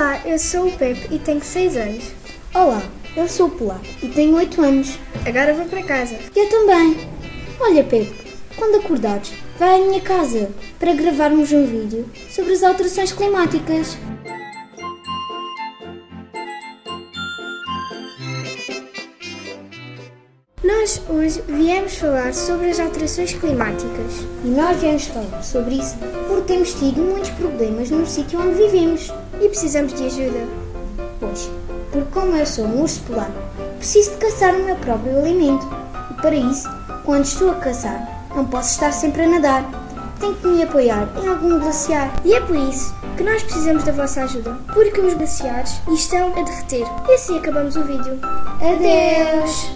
Olá, eu sou o Pepe e tenho 6 anos. Olá, eu sou o Pilar e tenho 8 anos. Agora vou para casa. Eu também. Olha, Pepe, quando acordares, vai à minha casa para gravarmos um vídeo sobre as alterações climáticas. Nós hoje viemos falar sobre as alterações climáticas. E nós viemos falar sobre isso porque temos tido muitos problemas no sítio onde vivemos. E precisamos de ajuda. Pois, porque como eu sou um urso polar, preciso de caçar o meu próprio alimento. E para isso, quando estou a caçar, não posso estar sempre a nadar. Tenho que me apoiar em algum glaciar. E é por isso que nós precisamos da vossa ajuda, porque os glaciares estão a derreter. E assim acabamos o vídeo. Adeus!